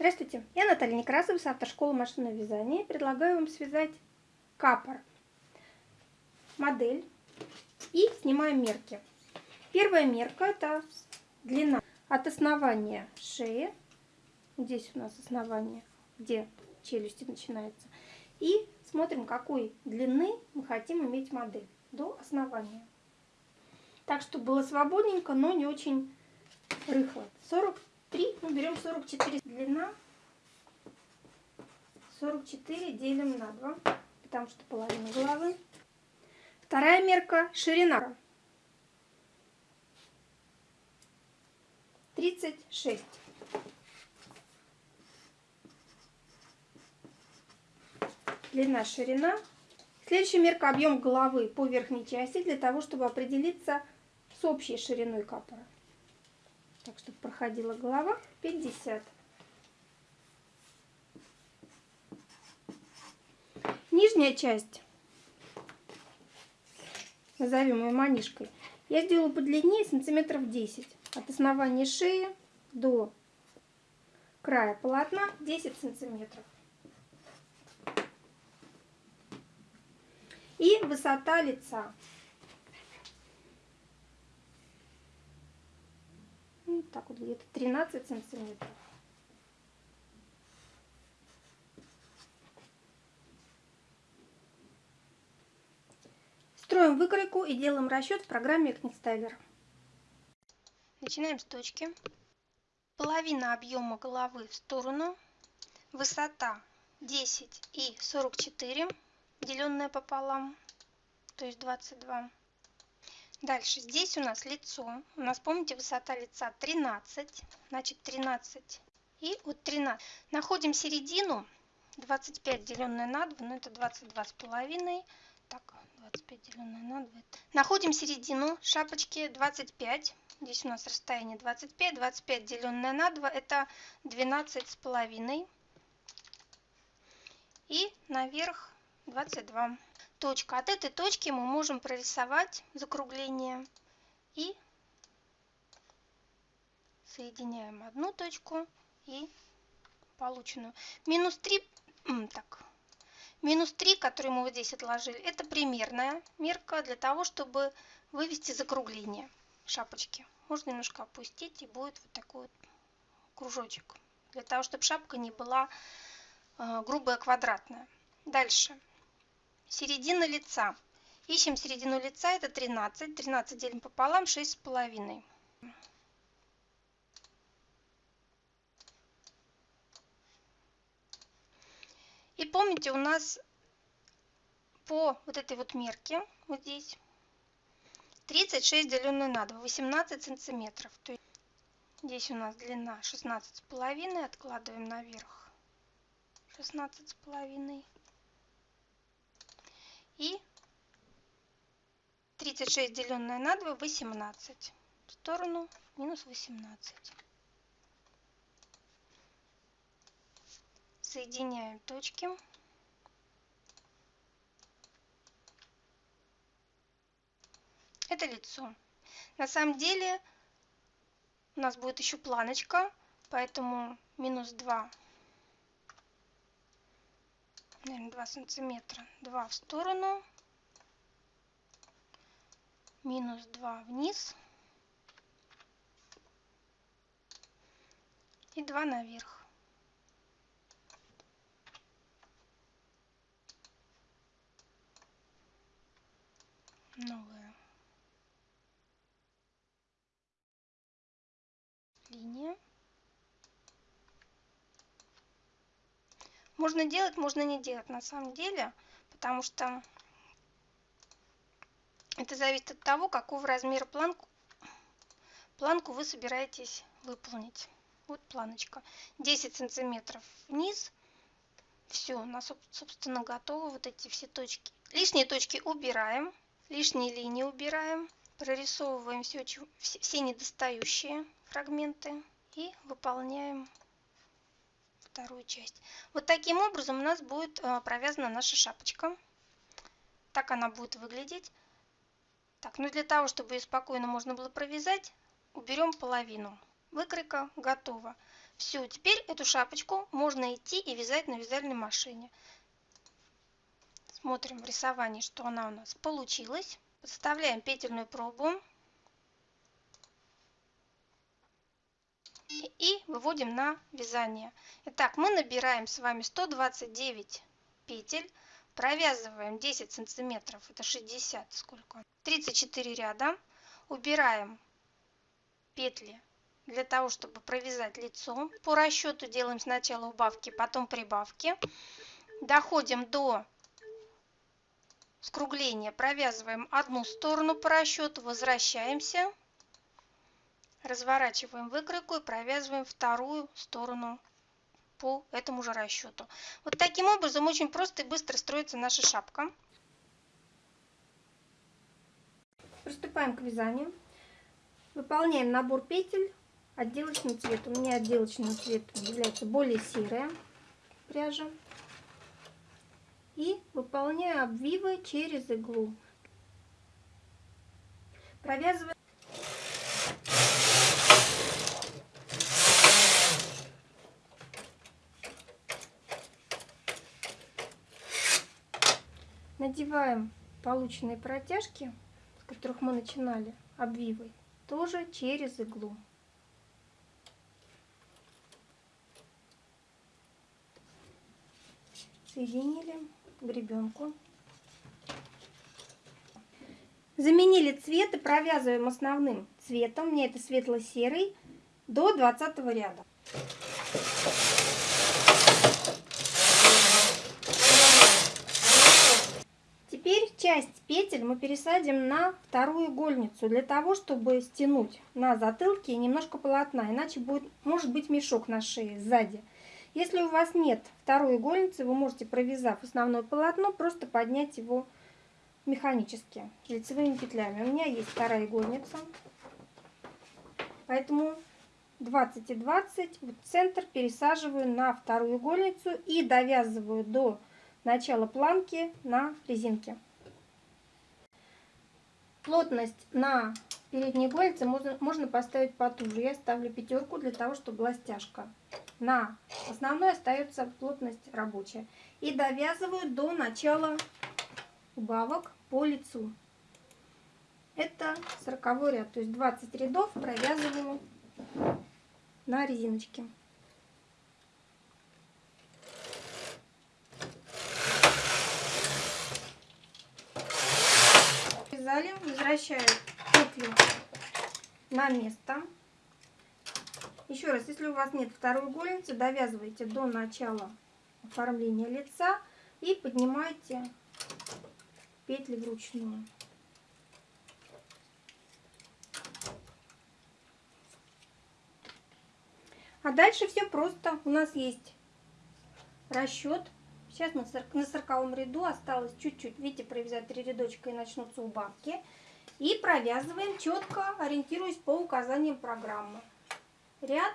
Здравствуйте, я Наталья Некрасова с автошколы машинного вязания. Предлагаю вам связать капор, модель и снимаем мерки. Первая мерка это длина от основания шеи, здесь у нас основание, где челюсти начинается, и смотрим, какой длины мы хотим иметь модель до основания. Так, чтобы было свободненько, но не очень рыхло. 43, ну берем 44 длина. 44 делим на 2, потому что половина головы. Вторая мерка ширина. 36. Длина, ширина. Следующая мерка объем головы по верхней части для того, чтобы определиться с общей шириной капора. Так, чтобы проходила голова 50. Нижняя часть, назовем ее манишкой, я сделаю подлиннее сантиметров 10. От основания шеи до края полотна 10 сантиметров. И высота лица. Ну, так вот где-то 13 сантиметров. Строим выкройку и делаем расчет в программе Экнистайлер. Начинаем с точки. Половина объема головы в сторону. Высота 10 и 44, деленное пополам, то есть 22. Дальше, здесь у нас лицо. У нас, помните, высота лица 13, значит 13. И от 13 находим середину, 25 деленное на 2, ну это 22 с половиной. Так, 25 деленное на 2. Находим середину шапочки 25. Здесь у нас расстояние 25. 25 деленное на 2 это 12 с половиной. И наверх 22. Точка. От этой точки мы можем прорисовать закругление и соединяем одну точку и полученную. Минус 3, так, Минус 3, который мы вот здесь отложили, это примерная мерка для того, чтобы вывести закругление шапочки. Можно немножко опустить, и будет вот такой вот кружочек. Для того, чтобы шапка не была э, грубая квадратная. Дальше. Середина лица. Ищем середину лица, это 13. 13 делим пополам, 6,5. И помните, у нас по вот этой вот мерке, вот здесь, 36 деленное на 2, 18 сантиметров. То есть здесь у нас длина 16 с половиной, откладываем наверх 16 с половиной. И 36 деленное на 2, 18. В сторону минус 18. соединяем точки. Это лицо. На самом деле у нас будет еще планочка, поэтому минус 2, наверное, 2 сантиметра, 2 в сторону, минус 2 вниз. И 2 наверх. новая Можно делать, можно не делать на самом деле, потому что это зависит от того, какого размера планку, планку вы собираетесь выполнить. Вот планочка. 10 сантиметров вниз. Все, у нас, собственно, готовы вот эти все точки. Лишние точки убираем лишние линии убираем, прорисовываем все, все недостающие фрагменты и выполняем вторую часть. Вот таким образом у нас будет э, провязана наша шапочка. Так она будет выглядеть. Так, ну для того, чтобы ее спокойно можно было провязать, уберем половину. Выкройка готова. Все, теперь эту шапочку можно идти и вязать на вязальной машине. Смотрим в рисовании, что она у нас получилась. Подставляем петельную пробу. И выводим на вязание. Итак, мы набираем с вами 129 петель. Провязываем 10 сантиметров, это 60 сколько? 34 ряда. Убираем петли для того, чтобы провязать лицо. По расчету делаем сначала убавки, потом прибавки. Доходим до скругления, провязываем одну сторону по расчету, возвращаемся, разворачиваем выкройку и провязываем вторую сторону по этому же расчету. Вот таким образом очень просто и быстро строится наша шапка. Приступаем к вязанию. Выполняем набор петель отделочный цвет. У меня отделочный цвет является более серая пряжа. И выполняю обвивы через иглу. Провязываю. Надеваем полученные протяжки, с которых мы начинали обвивой, тоже через иглу. соединили гребенку. Заменили цвет и провязываем основным цветом, мне это светло-серый, до 20 ряда. Теперь часть петель мы пересадим на вторую игольницу, для того, чтобы стянуть на затылке немножко полотна, иначе будет, может быть мешок на шее сзади. Если у вас нет второй игольницы, вы можете, провязав основное полотно, просто поднять его механически, лицевыми петлями. У меня есть вторая игольница, поэтому 20 и 20 вот центр пересаживаю на вторую игольницу и довязываю до начала планки на резинке. Плотность на передней игольнице можно, можно поставить потуже. Я ставлю пятерку для того, чтобы была стяжка на основной остается плотность рабочая. И довязываю до начала убавок по лицу. Это 40 ряд, то есть 20 рядов провязываю на резиночке. Вязали, возвращаю петлю на место. Еще раз, если у вас нет второй игольницы, довязывайте до начала оформления лица и поднимайте петли вручную. А дальше все просто. У нас есть расчет. Сейчас на 40 ряду осталось чуть-чуть. Видите, провязать три рядочка и начнутся убавки. И провязываем четко, ориентируясь по указаниям программы ряд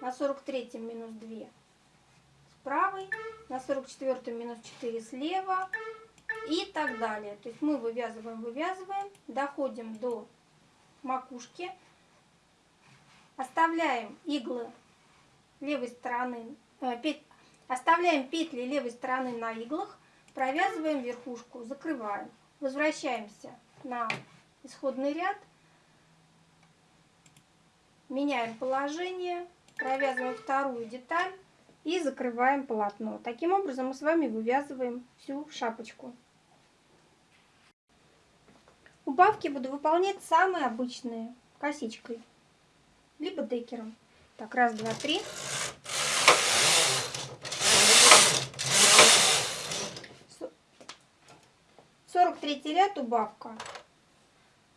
на 43 минус 2 с правой, на 44 минус 4 слева и так далее. То есть мы вывязываем, вывязываем, доходим до макушки, оставляем иглы левой стороны, э, пет, оставляем петли левой стороны на иглах, провязываем верхушку, закрываем, возвращаемся на исходный ряд меняем положение, провязываем вторую деталь и закрываем полотно. Таким образом мы с вами вывязываем всю шапочку. Убавки буду выполнять самые обычные, косичкой, либо декером. Так, раз, два, три. Третий ряд убавка.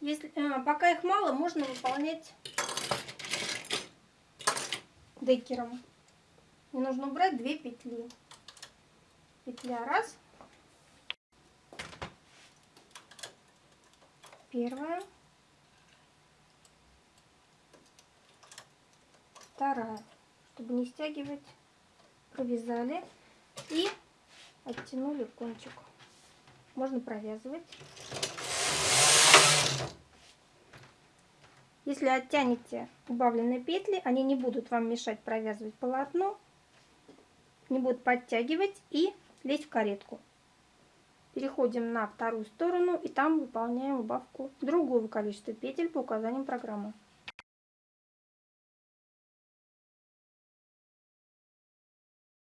Если, э, пока их мало, можно выполнять декером. Мне нужно убрать две петли. Петля раз. Первая. Вторая. Чтобы не стягивать, провязали и оттянули кончик. Можно провязывать. Если оттянете убавленные петли, они не будут вам мешать провязывать полотно, не будут подтягивать и лезть в каретку. Переходим на вторую сторону и там выполняем убавку другого количества петель по указаниям программы.